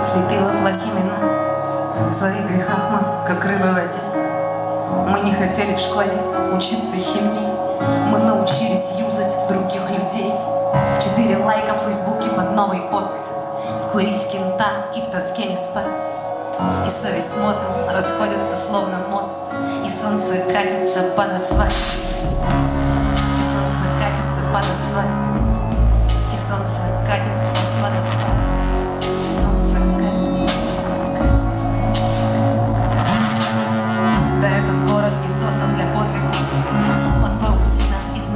слепила плохими нас. В своих грехах мы, как рыбы в воде. Мы не хотели в школе учиться химии. Мы научились юзать других людей. Четыре лайка в фейсбуке под новый пост. Скурить кента и в тоске не спать. И совесть с мозгом расходятся словно мост. И солнце катится под асфальт.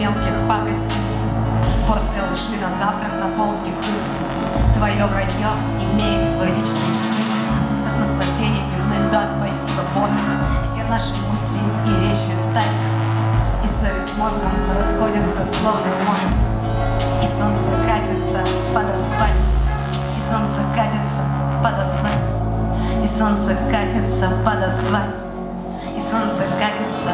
Мелких пакостей. Порция лжи на завтрак на полдник. Твое вранье имеет свой личный стиль. От наслаждений земных, да, спасибо, Боже. Все наши мысли и речи тайны. И совесть мозгом расходятся, словно мост. И солнце катится под асфальт. И солнце катится под асфальт. И солнце катится под асфальт. И солнце катится